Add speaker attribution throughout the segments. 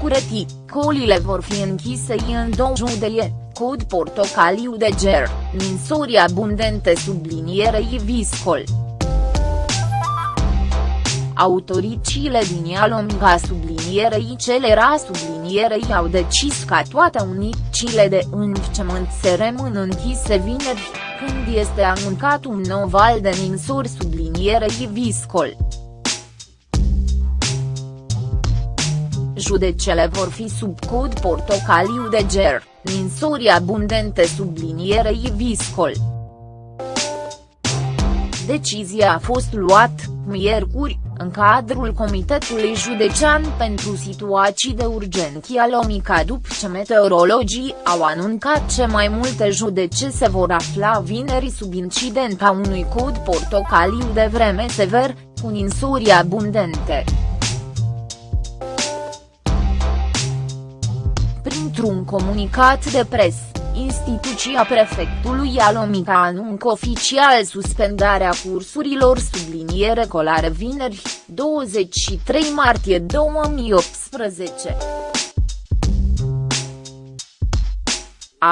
Speaker 1: Coleti, colile vor fi închise în două județe, cod portocaliu de ger, ninsori abundente sublinierei viscol. Autoricile din Ialomiga sublinierei celera sublinierei au decis ca toate unicile de învățământ să rămână închise vineri, când este anuncat un nou val de ninsori sublinierei viscol. Judecele vor fi sub cod portocaliu de ger, ninsori abundente sublinierei viscol. Decizia a fost luat, miercuri, în cadrul Comitetului Județean pentru Situații de Urgenție Lomica după ce meteorologii au anuncat ce mai multe judece se vor afla vineri sub incidenta unui cod portocaliu de vreme sever, cu ninsori abundente. Printr-un comunicat de presă, instituția prefectului Alomica anuncă oficial suspendarea cursurilor subliniere colare vineri, 23 martie 2018.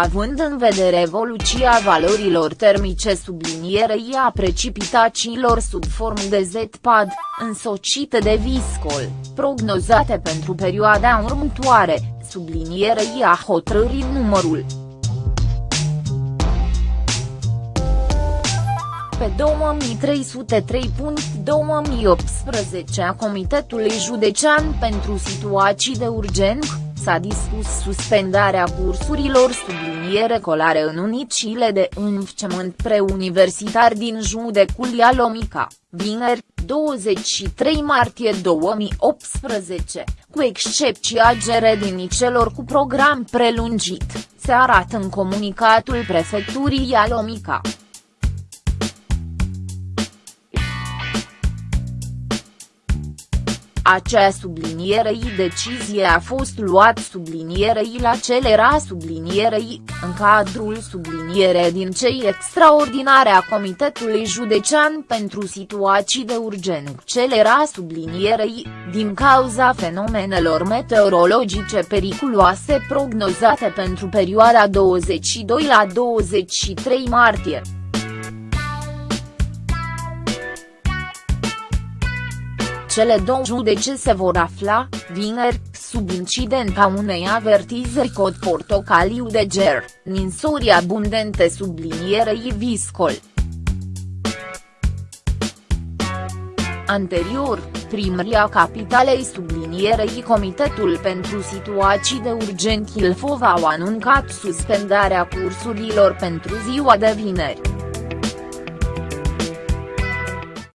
Speaker 1: Având în vedere evoluția valorilor termice sublinierei a precipitațiilor sub formă de Z-pad, însocite de viscol, prognozate pentru perioada următoare, sublinierei a hotărârii numărul. Pe 2303.2018 a Comitetului Județean pentru Situații de Urgență, s-a dispus suspendarea cursurilor subliniere colare în unicile de învățământ preuniversitar din judecul Ialomica, vineri, 23 martie 2018, cu excepția gredinicilor cu program prelungit, se arată în comunicatul prefecturii Ialomica. Acea sublinierei decizie a fost luat sublinierei la celera sublinierei, în cadrul subliniere din cei extraordinare a Comitetului Județean pentru Situații de Urgență celera sublinierei, din cauza fenomenelor meteorologice periculoase prognozate pentru perioada 22 la 23 martie. Cele două judece se vor afla, vineri, sub incidenta unei avertizări cod portocaliu de ger, ninsori abundente sublinierei viscol. Anterior, primăria capitalei sublinierei Comitetul pentru Situații de Urgență Ilfov au anuncat suspendarea cursurilor pentru ziua de vineri.